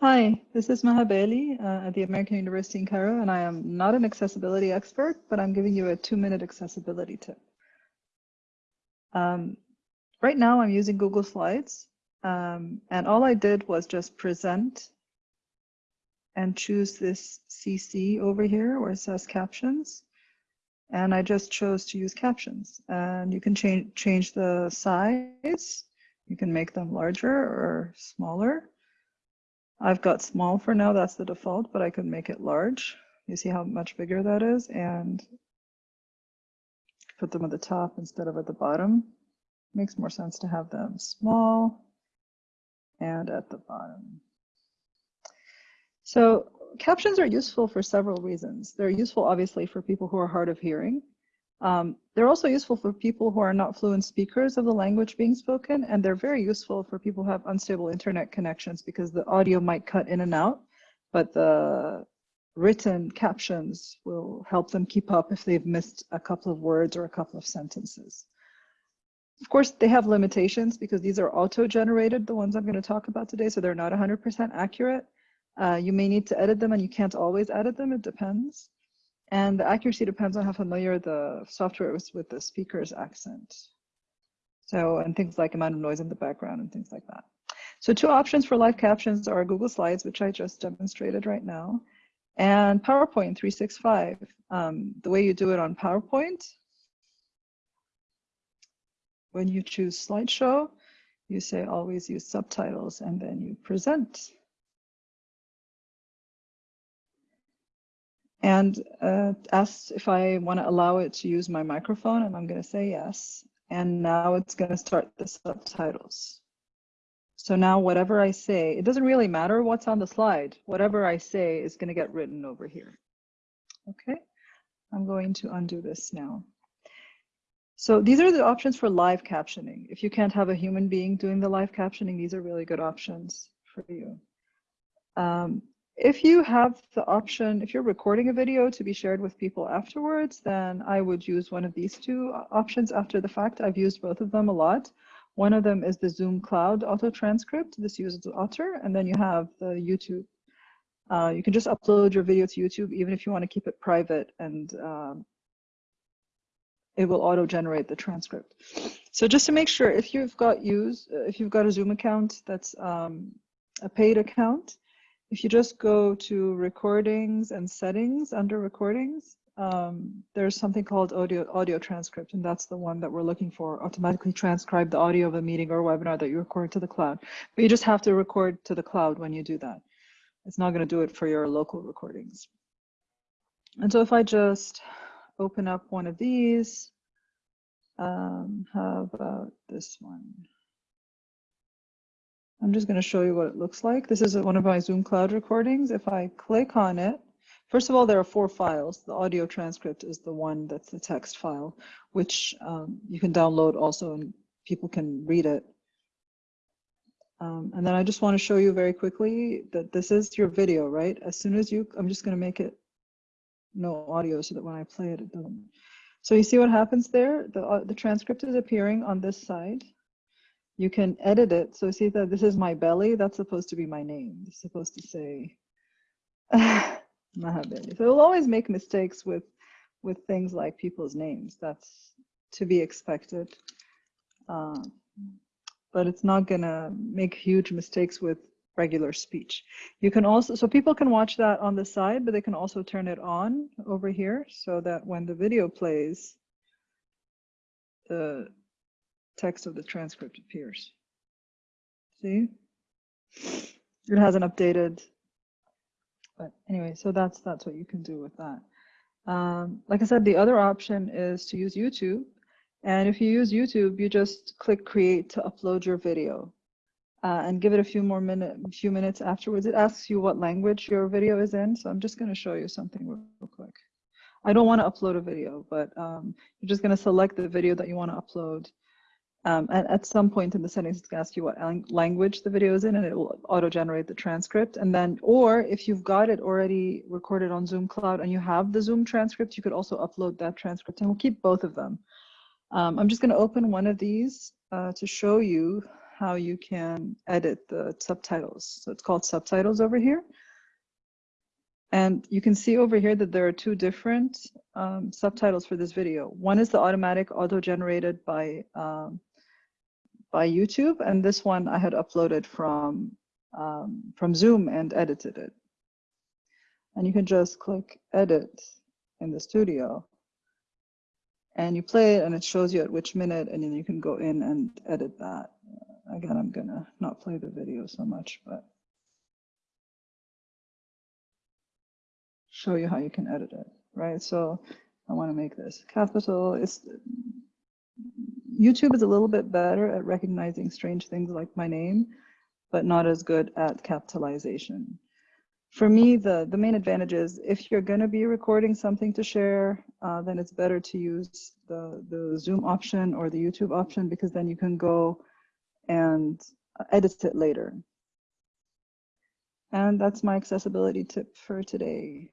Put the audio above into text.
Hi, this is Maha Bali uh, at the American University in Cairo, and I am not an accessibility expert, but I'm giving you a two-minute accessibility tip. Um, right now, I'm using Google Slides, um, and all I did was just present and choose this CC over here where it says captions, and I just chose to use captions. And you can change change the size. You can make them larger or smaller. I've got small for now, that's the default, but I could make it large. You see how much bigger that is and put them at the top instead of at the bottom. Makes more sense to have them small and at the bottom. So captions are useful for several reasons. They're useful, obviously, for people who are hard of hearing. Um, they're also useful for people who are not fluent speakers of the language being spoken, and they're very useful for people who have unstable internet connections because the audio might cut in and out, but the written captions will help them keep up if they've missed a couple of words or a couple of sentences. Of course, they have limitations because these are auto-generated, the ones I'm going to talk about today, so they're not 100% accurate. Uh, you may need to edit them and you can't always edit them, it depends. And the accuracy depends on how familiar the software is with the speaker's accent. So, and things like amount of noise in the background and things like that. So two options for live captions are Google Slides, which I just demonstrated right now, and PowerPoint 365. Um, the way you do it on PowerPoint, when you choose slideshow, you say always use subtitles and then you present. And uh, asked if I want to allow it to use my microphone, and I'm going to say yes. And now it's going to start the subtitles. So now whatever I say, it doesn't really matter what's on the slide. Whatever I say is going to get written over here. Okay, I'm going to undo this now. So these are the options for live captioning. If you can't have a human being doing the live captioning, these are really good options for you. Um, if you have the option, if you're recording a video to be shared with people afterwards, then I would use one of these two options after the fact. I've used both of them a lot. One of them is the Zoom Cloud auto transcript. This uses Otter, and then you have the YouTube. Uh, you can just upload your video to YouTube, even if you want to keep it private, and um, it will auto generate the transcript. So just to make sure, if you've got use, if you've got a Zoom account that's um, a paid account, if you just go to recordings and settings under recordings, um, there's something called audio audio transcript, and that's the one that we're looking for. Automatically transcribe the audio of a meeting or webinar that you record to the cloud. But you just have to record to the cloud when you do that. It's not going to do it for your local recordings. And so if I just open up one of these, um, how about this one? I'm just going to show you what it looks like. This is one of my Zoom Cloud recordings. If I click on it, first of all, there are four files. The audio transcript is the one that's the text file, which um, you can download also and people can read it. Um, and then I just want to show you very quickly that this is your video, right? As soon as you, I'm just going to make it no audio so that when I play it, it doesn't. So you see what happens there? The, uh, the transcript is appearing on this side you can edit it. So see that this is my belly, that's supposed to be my name. It's supposed to say Maha Bali. So we will always make mistakes with with things like people's names. That's to be expected. Uh, but it's not gonna make huge mistakes with regular speech. You can also, so people can watch that on the side, but they can also turn it on over here so that when the video plays, the text of the transcript appears. See? It hasn't updated. But anyway, so that's that's what you can do with that. Um, like I said, the other option is to use YouTube. And if you use YouTube, you just click create to upload your video uh, and give it a few more minute, few minutes afterwards. It asks you what language your video is in. So I'm just going to show you something real quick. I don't want to upload a video, but um, you're just going to select the video that you want to upload. Um, and at some point in the settings, it's going to ask you what language the video is in, and it will auto-generate the transcript. And then, or if you've got it already recorded on Zoom Cloud and you have the Zoom transcript, you could also upload that transcript, and we'll keep both of them. Um, I'm just going to open one of these uh, to show you how you can edit the subtitles. So it's called subtitles over here. And you can see over here that there are two different um, subtitles for this video. One is the automatic auto-generated by, um, by YouTube, and this one I had uploaded from, um, from Zoom and edited it. And you can just click edit in the studio and you play it and it shows you at which minute and then you can go in and edit that. Again, I'm gonna not play the video so much, but show you how you can edit it, right? So I wanna make this capital. It's, YouTube is a little bit better at recognizing strange things like my name, but not as good at capitalization for me, the, the main advantage is if you're going to be recording something to share, uh, then it's better to use the, the Zoom option or the YouTube option because then you can go and edit it later. And that's my accessibility tip for today.